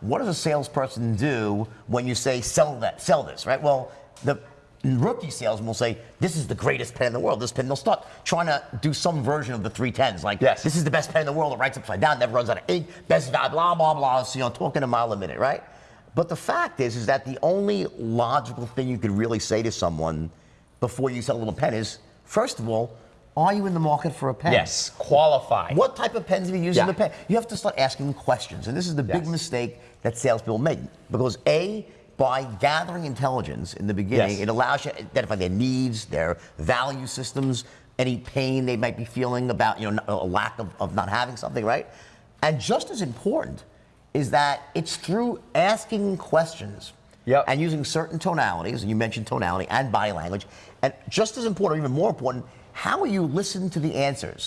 what does a salesperson do when you say sell that, sell this, right? Well, the rookie salesman will say, this is the greatest pen in the world. This pen, they'll start trying to do some version of the 310s. Like, Yes. this is the best pen in the world. It writes upside down, never runs out of ink, best value, blah, blah, blah. So, you know, talking a mile a minute, right? But the fact is, is that the only logical thing you could really say to someone before you sell a little pen is, first of all, are you in the market for a pen? Yes, qualified. What type of pens have you used in Yeah. the pen? You have to start asking questions. And this is the big Yes. mistake that salespeople make. Because A, by gathering intelligence in the beginning, Yes. it allows you to identify their needs, their value systems, any pain they might be feeling about, you know, a lack of, of not having something, right? And just as important is that it's through asking questions Yep. and using certain tonalities, and you mentioned tonality and body language, and just as important, or even more important, how will you listen to the answers?